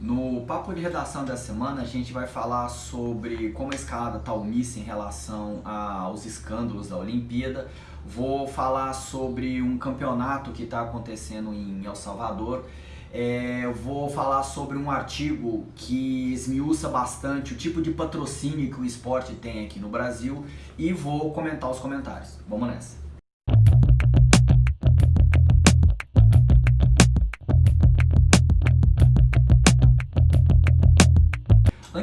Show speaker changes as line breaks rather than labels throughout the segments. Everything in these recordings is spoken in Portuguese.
No papo de redação da semana a gente vai falar sobre como a escalada está omissa em relação aos escândalos da Olimpíada. Vou falar sobre um campeonato que está acontecendo em El Salvador. É, vou falar sobre um artigo que esmiuça bastante o tipo de patrocínio que o esporte tem aqui no Brasil e vou comentar os comentários. Vamos nessa!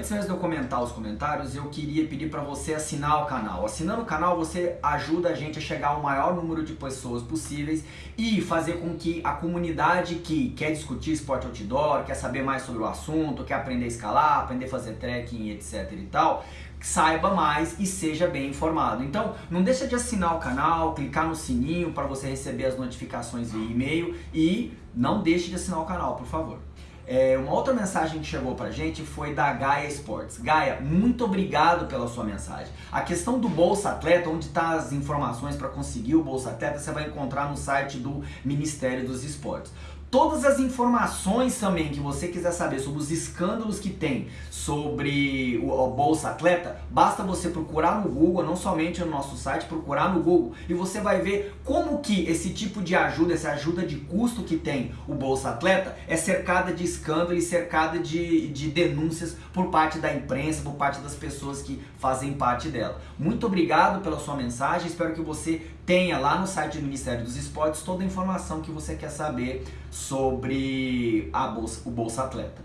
Antes de eu comentar os comentários, eu queria pedir para você assinar o canal. Assinando o canal, você ajuda a gente a chegar ao maior número de pessoas possíveis e fazer com que a comunidade que quer discutir esporte outdoor, quer saber mais sobre o assunto, quer aprender a escalar, aprender a fazer trekking, etc e tal, saiba mais e seja bem informado. Então, não deixa de assinar o canal, clicar no sininho para você receber as notificações via e-mail e não deixe de assinar o canal, por favor. É, uma outra mensagem que chegou pra gente foi da Gaia Sports. Gaia, muito obrigado pela sua mensagem. A questão do Bolsa Atleta, onde está as informações para conseguir o Bolsa Atleta, você vai encontrar no site do Ministério dos Esportes. Todas as informações também que você quiser saber sobre os escândalos que tem sobre o Bolsa Atleta, basta você procurar no Google, não somente no nosso site, procurar no Google e você vai ver como que esse tipo de ajuda, essa ajuda de custo que tem o Bolsa Atleta é cercada de escândalo e cercada de, de denúncias por parte da imprensa, por parte das pessoas que fazem parte dela. Muito obrigado pela sua mensagem, espero que você tenha lá no site do Ministério dos Esportes toda a informação que você quer saber sobre a bolsa, o Bolsa Atleta.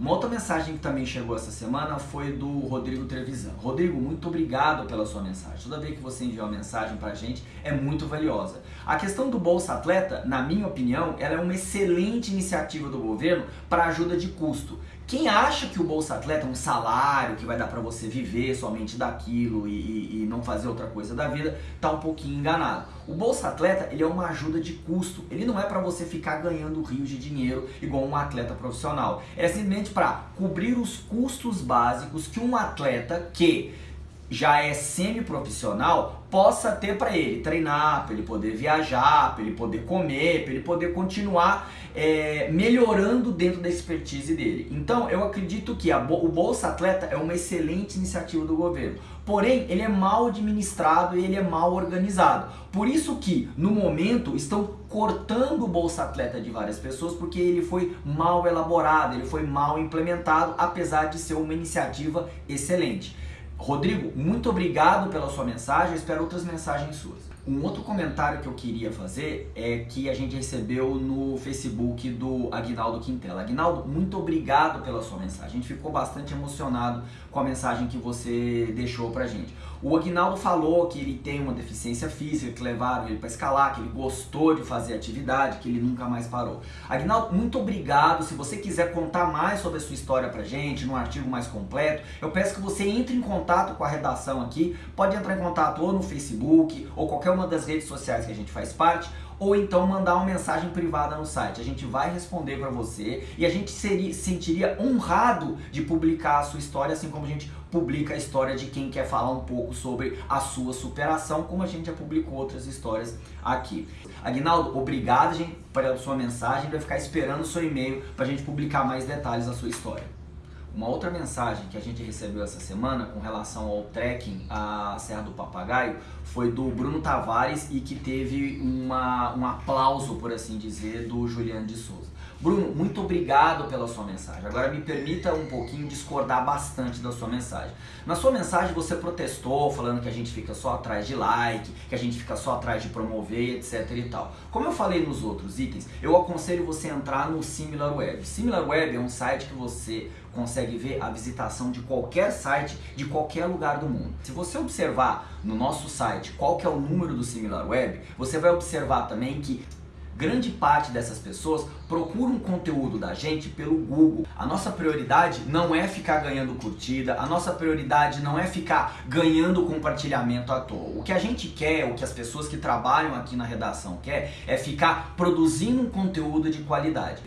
Uma outra mensagem que também chegou essa semana foi do Rodrigo Trevisan. Rodrigo, muito obrigado pela sua mensagem. Toda vez que você enviou uma mensagem pra gente é muito valiosa. A questão do Bolsa Atleta, na minha opinião, ela é uma excelente iniciativa do governo para ajuda de custo. Quem acha que o Bolsa Atleta é um salário que vai dar para você viver somente daquilo e, e, e, não fazer outra coisa da vida, tá um pouquinho enganado. O Bolsa Atleta ele é uma ajuda de custo, ele não é para você ficar ganhando rios de dinheiro igual um atleta profissional. É simplesmente para cobrir os custos básicos que um atleta que já é semi-profissional possa ter para ele treinar, para ele poder viajar, para ele poder comer, para ele poder continuar é, melhorando dentro da expertise dele. Então eu acredito que o Bolsa Atleta é uma excelente iniciativa do governo, porém ele é mal administrado e ele é mal organizado. Por isso que no momento estão cortando o Bolsa Atleta de várias pessoas porque ele foi mal elaborado, ele foi mal implementado, apesar de ser uma iniciativa excelente. Rodrigo, muito obrigado pela sua mensagem, espero outras mensagens suas. Um outro comentário que eu queria fazer é que a gente recebeu no Facebook do Aguinaldo Quintela. Aguinaldo, muito obrigado pela sua mensagem. A gente ficou bastante emocionado com a mensagem que você deixou pra gente. O Aguinaldo falou que ele tem uma deficiência física, que levaram ele para escalar, que ele gostou de fazer atividade, que ele nunca mais parou. Aguinaldo, muito obrigado. Se você quiser contar mais sobre a sua história pra gente, num artigo mais completo, eu peço que você entre em contato com a redação aqui. Pode entrar em contato ou no Facebook, ou qualquer uma das redes sociais que a gente faz parte, ou então mandar uma mensagem privada no site. A gente vai responder para você e a gente seria, sentiria honrado de publicar a sua história, assim como a gente publica a história de quem quer falar um pouco sobre a sua superação, como a gente já publicou outras histórias aqui. Aguinaldo, obrigado gente, pela sua mensagem, vai ficar esperando o seu e-mail para a gente publicar mais detalhes da sua história. Uma outra mensagem que a gente recebeu essa semana com relação ao trekking à Serra do Papagaio foi do Bruno Tavares e que teve uma, um aplauso, por assim dizer, do Juliano de Souza. Bruno, muito obrigado pela sua mensagem. Agora me permita um pouquinho discordar bastante da sua mensagem. Na sua mensagem você protestou falando que a gente fica só atrás de like, que a gente fica só atrás de promover, etc e tal. Como eu falei nos outros itens, eu aconselho você a entrar no SimilarWeb. SimilarWeb é um site que você consegue ver a visitação de qualquer site de qualquer lugar do mundo. Se você observar no nosso site qual que é o número do SimilarWeb, você vai observar também que Grande parte dessas pessoas procuram conteúdo da gente pelo Google. A nossa prioridade não é ficar ganhando curtida, a nossa prioridade não é ficar ganhando compartilhamento à toa. O que a gente quer, o que as pessoas que trabalham aqui na redação quer, é ficar produzindo um conteúdo de qualidade.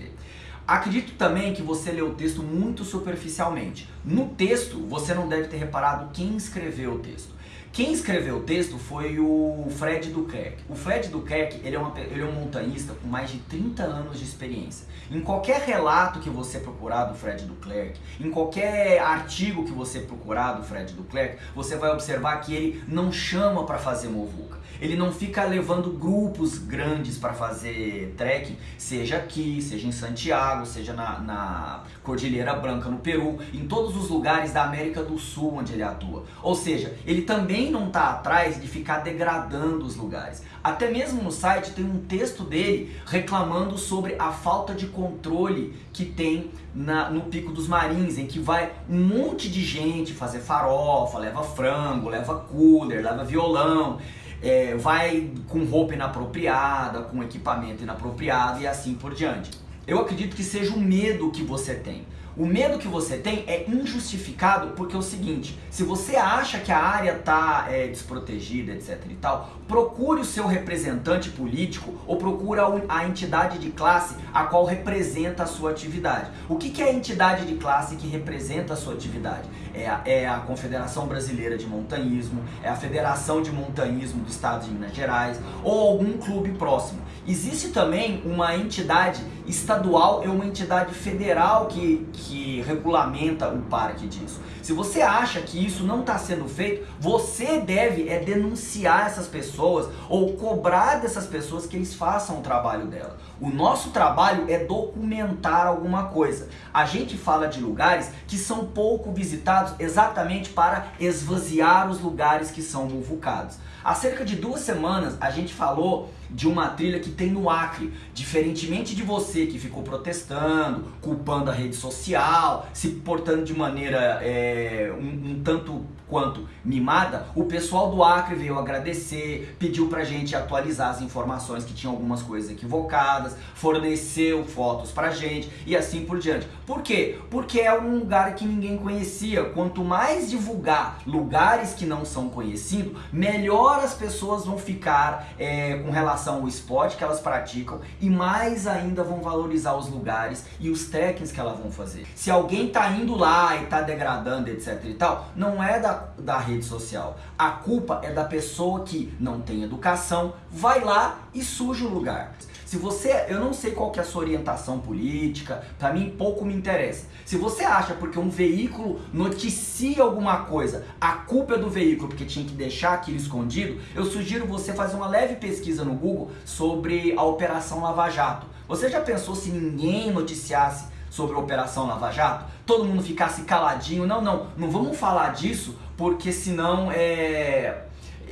Acredito também que você leu o texto muito superficialmente. No texto, você não deve ter reparado quem escreveu o texto. Quem escreveu o texto foi o Fred Duquerque. O Fred Duquerque, ele é, uma, ele é um montanhista com mais de 30 anos de experiência. Em qualquer relato que você procurar do Fred Duquerque, em qualquer artigo que você procurar do Fred Duquerque, você vai observar que ele não chama para fazer movuca. Ele não fica levando grupos grandes para fazer trekking, seja aqui, seja em Santiago, seja na, na Cordilheira Branca no Peru, em todos os lugares da América do Sul onde ele atua. Ou seja, ele também não está atrás de ficar degradando os lugares. Até mesmo no site tem um texto dele reclamando sobre a falta de controle que tem na, no Pico dos Marins, em que vai um monte de gente fazer farofa, leva frango, leva cooler, leva violão é, vai com roupa inapropriada, com equipamento inapropriado e assim por diante. Eu acredito que seja o medo que você tem. O medo que você tem é injustificado porque é o seguinte, se você acha que a área está é, desprotegida, etc e tal, procure o seu representante político ou procure a entidade de classe a qual representa a sua atividade. O que, que é a entidade de classe que representa a sua atividade? É a, é a Confederação Brasileira de Montanhismo, é a Federação de Montanhismo do Estado de Minas Gerais ou algum clube próximo. Existe também uma entidade estadual e uma entidade federal que, que regulamenta o parque disso. Se você acha que isso não está sendo feito, você deve é denunciar essas pessoas ou cobrar dessas pessoas que eles façam o trabalho dela. O nosso trabalho é documentar alguma coisa. A gente fala de lugares que são pouco visitados exatamente para esvaziar os lugares que são muvucados. Há cerca de duas semanas a gente falou de uma trilha que tem no Acre. Diferentemente de você que ficou protestando, culpando a rede social, se portando de maneira é, um, um, tanto quanto mimada, o pessoal do Acre veio agradecer, pediu pra gente atualizar as informações que tinham algumas coisas equivocadas, forneceu fotos pra gente e assim por diante. Por quê? Porque é um lugar que ninguém conhecia. Quanto mais divulgar lugares que não são conhecidos, melhor as pessoas vão ficar é, com relação ao esporte que elas praticam e mais ainda vão valorizar os lugares e os técnicos que elas vão fazer. Se alguém tá indo lá e tá degradando, etc e tal, não é da, da rede social. A culpa é da pessoa que não tem educação, vai lá e suja o lugar. Se você, eu não sei qual que é a sua orientação política, para mim pouco me interessa. Se você acha porque um veículo noticia alguma coisa, a culpa é do veículo porque tinha que deixar aquilo escondido, eu sugiro você fazer uma leve pesquisa no Google sobre a Operação Lava Jato. Você já pensou se ninguém noticiasse sobre a Operação Lava Jato? Todo mundo ficasse caladinho? Não, não, não vamos falar disso porque senão é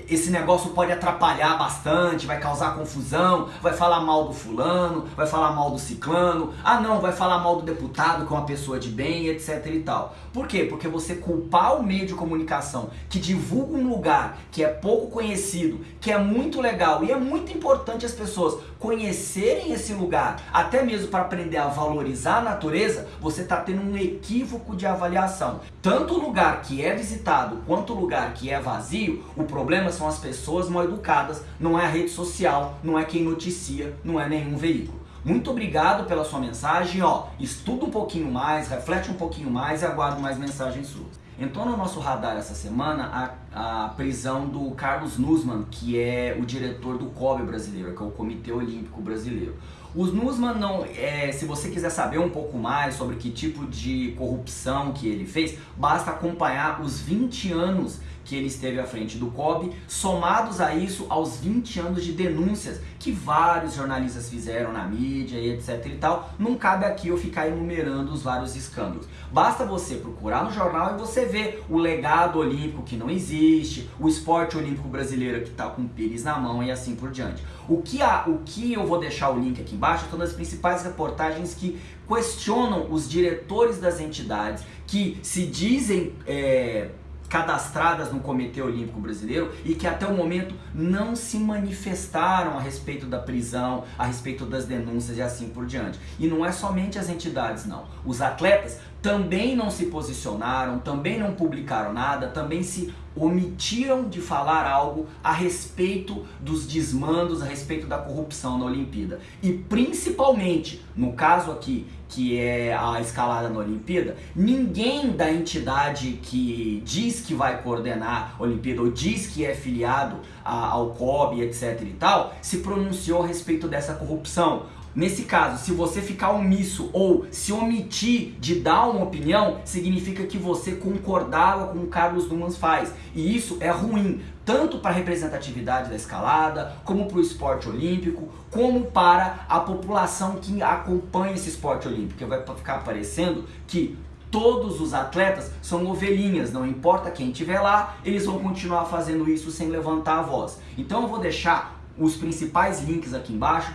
esse negócio pode atrapalhar bastante, vai causar confusão, vai falar mal do fulano, vai falar mal do ciclano, ah não, vai falar mal do deputado que é uma pessoa de bem, etc e tal. Por quê? Porque você culpar o meio de comunicação que divulga um lugar que é pouco conhecido, que é muito legal e é muito importante as pessoas conhecerem esse lugar, até mesmo para aprender a valorizar a natureza, você está tendo um equívoco de avaliação. Tanto o lugar que é visitado quanto o lugar que é vazio, o problema são as pessoas mal educadas, não é a rede social, não é quem noticia, não é nenhum veículo. Muito obrigado pela sua mensagem, ó, estuda um pouquinho mais, reflete um pouquinho mais e aguardo mais mensagens suas. Entrou no nosso radar essa semana a, a prisão do Carlos Nussmann, que é o diretor do COB brasileiro, que é o Comitê Olímpico Brasileiro. Os Nussmann não, é, se você quiser saber um pouco mais sobre que tipo de corrupção que ele fez, basta acompanhar os 20 anos que ele esteve à frente do COB, somados a isso aos 20 anos de denúncias que vários jornalistas fizeram na mídia e etc e tal, não cabe aqui eu ficar enumerando os vários escândalos. Basta você procurar no jornal e você ver o legado olímpico que não existe, o esporte olímpico brasileiro que está com pires na mão e assim por diante. O que, há, o que eu vou deixar o link aqui embaixo são as principais reportagens que questionam os diretores das entidades que se dizem é, cadastradas no Comitê Olímpico Brasileiro e que até o momento não se manifestaram a respeito da prisão, a respeito das denúncias e assim por diante. E não é somente as entidades, não. Os atletas também não se posicionaram, também não publicaram nada, também se omitiram de falar algo a respeito dos desmandos, a respeito da corrupção na Olimpíada. E principalmente, no caso aqui, que é a escalada na Olimpíada, ninguém da entidade que diz que vai coordenar a Olimpíada ou diz que é filiado ao COB, etc e tal, se pronunciou a respeito dessa corrupção. Nesse caso, se você ficar omisso ou se omitir de dar uma opinião, significa que você concordava com o Carlos Dumans faz. E isso é ruim, tanto para a representatividade da escalada, como para o esporte olímpico, como para a população que acompanha esse esporte olímpico. Vai ficar parecendo que todos os atletas são ovelhinhas, não importa quem estiver lá, eles vão continuar fazendo isso sem levantar a voz. Então eu vou deixar os principais links aqui embaixo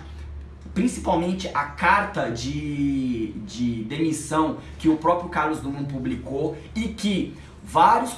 principalmente a carta de, de demissão que o próprio Carlos Drummond publicou e que vários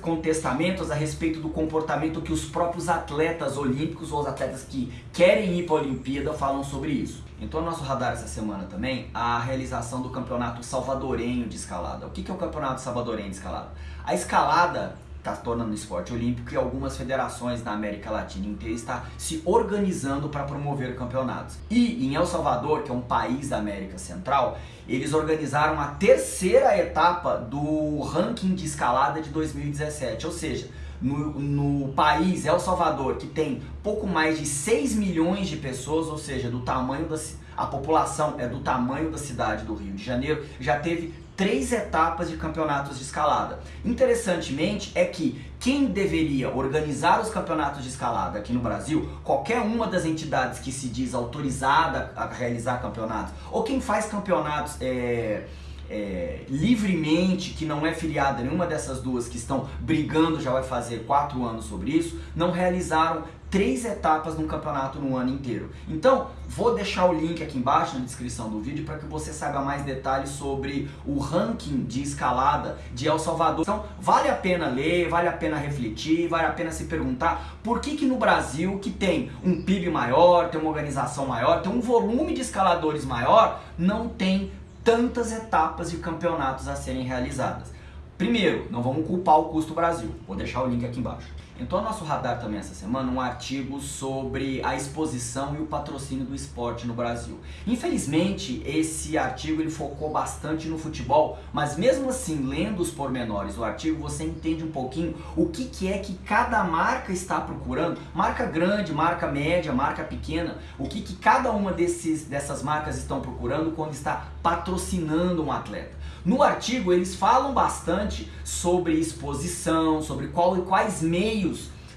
contestamentos a respeito do comportamento que os próprios atletas olímpicos ou os atletas que querem ir para a Olimpíada falam sobre isso. Então, no nosso radar essa semana também, a realização do campeonato salvadorenho de escalada. O que é o campeonato salvadorenho de escalada? A escalada está se tornando esporte olímpico e algumas federações na América Latina inteira estão se organizando para promover campeonatos. E em El Salvador, que é um país da América Central, eles organizaram a terceira etapa do ranking de escalada de 2017, ou seja, no, no, país El Salvador, que tem pouco mais de 6 milhões de pessoas, ou seja, do tamanho da a população é do tamanho da cidade do Rio de Janeiro, já teve três etapas de campeonatos de escalada. Interessantemente é que quem deveria organizar os campeonatos de escalada aqui no Brasil, qualquer uma das entidades que se diz autorizada a realizar campeonatos, ou quem faz campeonatos é, é, livremente, que não é filiada nenhuma dessas duas que estão brigando, já vai fazer quatro anos sobre isso, não realizaram três etapas num campeonato no ano inteiro. Então, vou deixar o link aqui embaixo na descrição do vídeo para que você saiba mais detalhes sobre o ranking de escalada de El Salvador. Então, vale a pena ler, vale a pena refletir, vale a pena se perguntar por que que no Brasil, que tem um PIB maior, tem uma organização maior, tem um volume de escaladores maior, não tem tantas etapas de campeonatos a serem realizadas. Primeiro, não vamos culpar o custo Brasil. Vou deixar o link aqui embaixo. Entrou no nosso radar também essa semana um artigo sobre a exposição e o patrocínio do esporte no Brasil. Infelizmente, esse artigo ele focou bastante no futebol, mas mesmo assim, lendo os pormenores do artigo, você entende um pouquinho o que, que é que cada marca está procurando, marca grande, marca média, marca pequena, o que, que cada uma desses, dessas marcas estão procurando quando está patrocinando um atleta. No artigo eles falam bastante sobre exposição, sobre qual, quais meios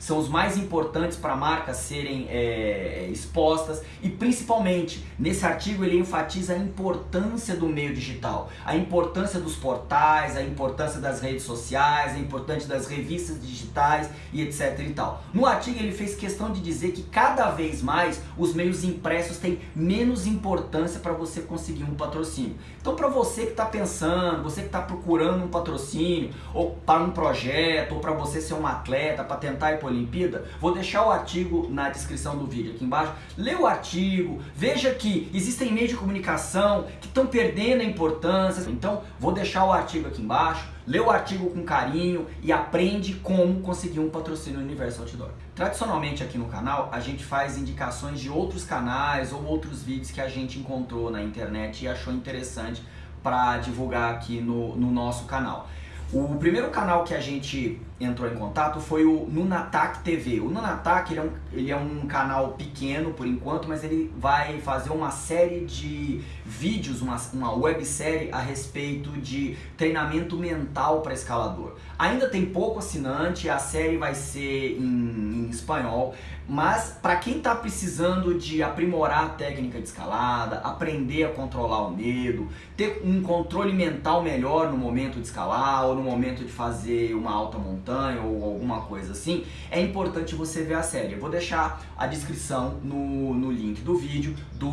são os mais importantes para marcas serem é, expostas e principalmente nesse artigo ele enfatiza a importância do meio digital, a importância dos portais, a importância das redes sociais, a importância das revistas digitais e etc e tal. No artigo ele fez questão de dizer que cada vez mais os meios impressos têm menos importância para você conseguir um patrocínio. Então para você que está pensando, você que está procurando um patrocínio ou para um projeto ou para você ser um atleta, para tentar ir por Olimpíada, vou deixar o artigo na descrição do vídeo aqui embaixo. Lê o artigo, veja que existem meios de comunicação que estão perdendo a importância. Então, vou deixar o artigo aqui embaixo. Lê o artigo com carinho e aprende como conseguir um patrocínio no Universo Outdoor. Tradicionalmente aqui no canal, a gente faz indicações de outros canais ou outros vídeos que a gente encontrou na internet e achou interessante para divulgar aqui no, no nosso canal. O primeiro canal que a gente entrou em contato foi o Nunatac TV. O Nunatac ele é, um, ele é um canal pequeno por enquanto, mas ele vai fazer uma série de vídeos, uma, uma websérie a respeito de treinamento mental para escalador. Ainda tem pouco assinante, a série vai ser em, em espanhol, mas para quem está precisando de aprimorar a técnica de escalada, aprender a controlar o medo, ter um controle mental melhor no momento de escalar ou no momento de fazer uma alta montanha ou alguma coisa assim, é importante você ver a série. Eu vou deixar a descrição no, no link do vídeo do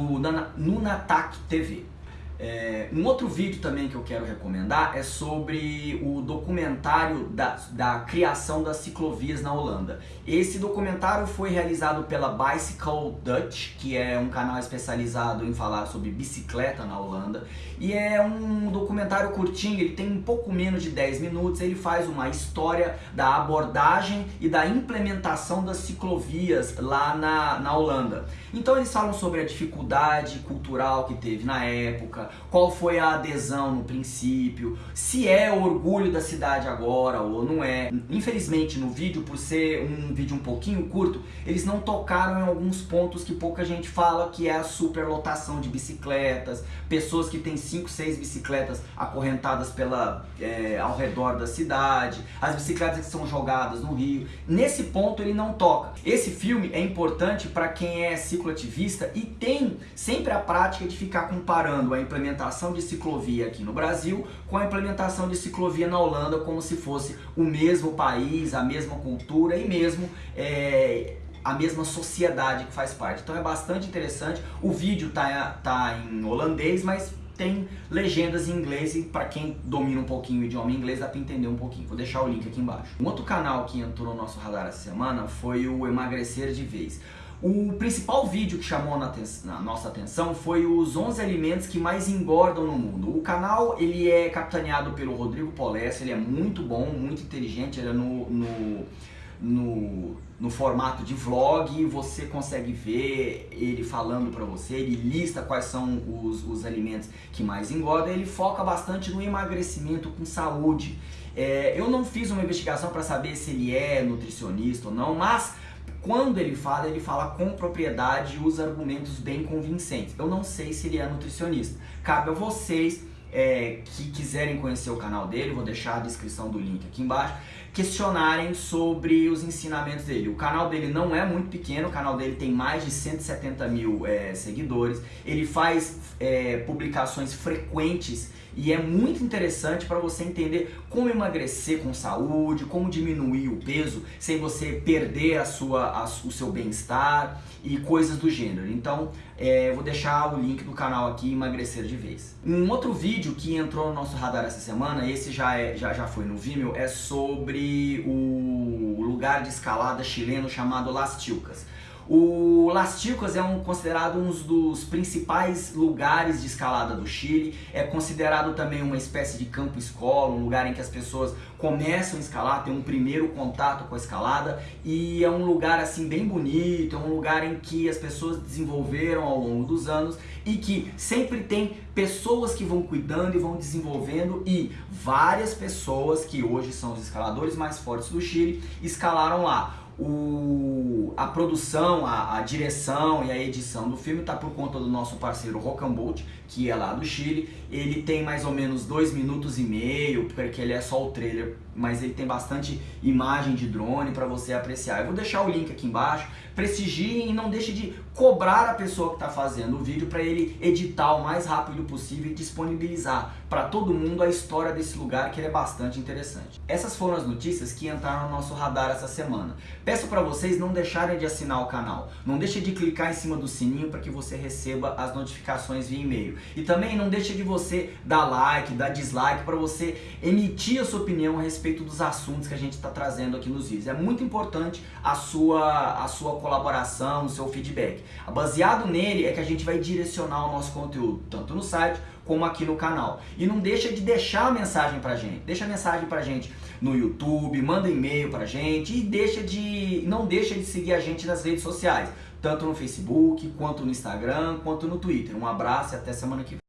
Nunatak TV. É, um outro vídeo também que eu quero recomendar é sobre o documentário da, da criação das ciclovias na Holanda. Esse documentário foi realizado pela Bicycle Dutch, que é um canal especializado em falar sobre bicicleta na Holanda. E é um documentário curtinho, ele tem um pouco menos de 10 minutos, ele faz uma história da abordagem e da implementação das ciclovias lá na, na Holanda. Então eles falam sobre a dificuldade cultural que teve na época, qual foi a adesão no princípio, se é orgulho da cidade agora ou não é. Infelizmente no vídeo, por ser um vídeo um pouquinho curto, eles não tocaram em alguns pontos que pouca gente fala, que é a superlotação de bicicletas, pessoas que têm 5, 6 bicicletas acorrentadas pela, é, ao redor da cidade, as bicicletas que são jogadas no rio. Nesse ponto ele não toca. Esse filme é importante para quem é cicloativista e tem sempre a prática de ficar comparando a implementação de ciclovia aqui no Brasil com a implementação de ciclovia na Holanda como se fosse o mesmo país, a mesma cultura e mesmo é, a mesma sociedade que faz parte. Então é bastante interessante. O vídeo tá, tá em holandês, mas tem legendas em inglês e para quem domina um pouquinho o idioma inglês dá para entender um pouquinho. Vou deixar o link aqui embaixo. Um outro canal que entrou no nosso radar essa semana foi o Emagrecer de Vez. O principal vídeo que chamou na, na, nossa atenção foi os 11 alimentos que mais engordam no mundo. O canal ele é capitaneado pelo Rodrigo Polessa, ele é muito bom, muito inteligente, ele é no, no, no, no formato de vlog, você consegue ver ele falando para você, ele lista quais são os, os alimentos que mais engordam, ele foca bastante no emagrecimento com saúde. É, eu não fiz uma investigação para saber se ele é nutricionista ou não, mas quando ele fala, ele fala com propriedade e usa argumentos bem convincentes. Eu não sei se ele é nutricionista. Cabe a vocês é, que quiserem conhecer o canal dele, vou deixar a descrição do link aqui embaixo, questionarem sobre os ensinamentos dele. O canal dele não é muito pequeno, o canal dele tem mais de 170 mil é, seguidores, ele faz é, publicações frequentes e é muito interessante para você entender como emagrecer com saúde, como diminuir o peso sem você perder a sua, a, o seu bem-estar e coisas do gênero. Então, é, vou deixar o link do canal aqui, Emagrecer de Vez. Um outro vídeo que entrou no nosso radar essa semana, esse já, é, já, já foi no Vimeo, é sobre o lugar de escalada chileno chamado Las Tilcas. O Las Chicas é um, considerado um dos principais lugares de escalada do Chile, é considerado também uma espécie de campo-escola, um lugar em que as pessoas começam a escalar, tem um primeiro contato com a escalada. E é um lugar assim bem bonito, é um lugar em que as pessoas desenvolveram ao longo dos anos e que sempre tem pessoas que vão cuidando e vão desenvolvendo e várias pessoas que hoje são os escaladores mais fortes do Chile escalaram lá o, a produção, a, a, direção e a edição do filme está por conta do nosso parceiro Rocambult, que é lá do Chile. Ele tem mais ou menos dois minutos e meio, porque ele é só o trailer, mas ele tem bastante imagem de drone para você apreciar. Eu vou deixar o link aqui embaixo. Prestigiem e não deixe de cobrar a pessoa que está fazendo o vídeo para ele editar o mais rápido possível e disponibilizar para todo mundo a história desse lugar que é bastante interessante. Essas foram as notícias que entraram no nosso radar essa semana. Peço para vocês não deixarem de assinar o canal. Não deixe de clicar em cima do sininho para que você receba as notificações via e-mail. E também não deixe de você dar like, dar dislike para você emitir a sua opinião a respeito dos assuntos que a gente está trazendo aqui nos vídeos. É muito importante a sua, a sua colaboração, o seu feedback. Baseado nele é que a gente vai direcionar o nosso conteúdo, tanto no site como aqui no canal. E não deixa de deixar a mensagem pra gente. Deixa a mensagem pra gente no YouTube, manda e-mail pra gente e deixa de não deixa de seguir a gente nas redes sociais, tanto no Facebook, quanto no Instagram, quanto no Twitter. Um abraço e até semana que vem.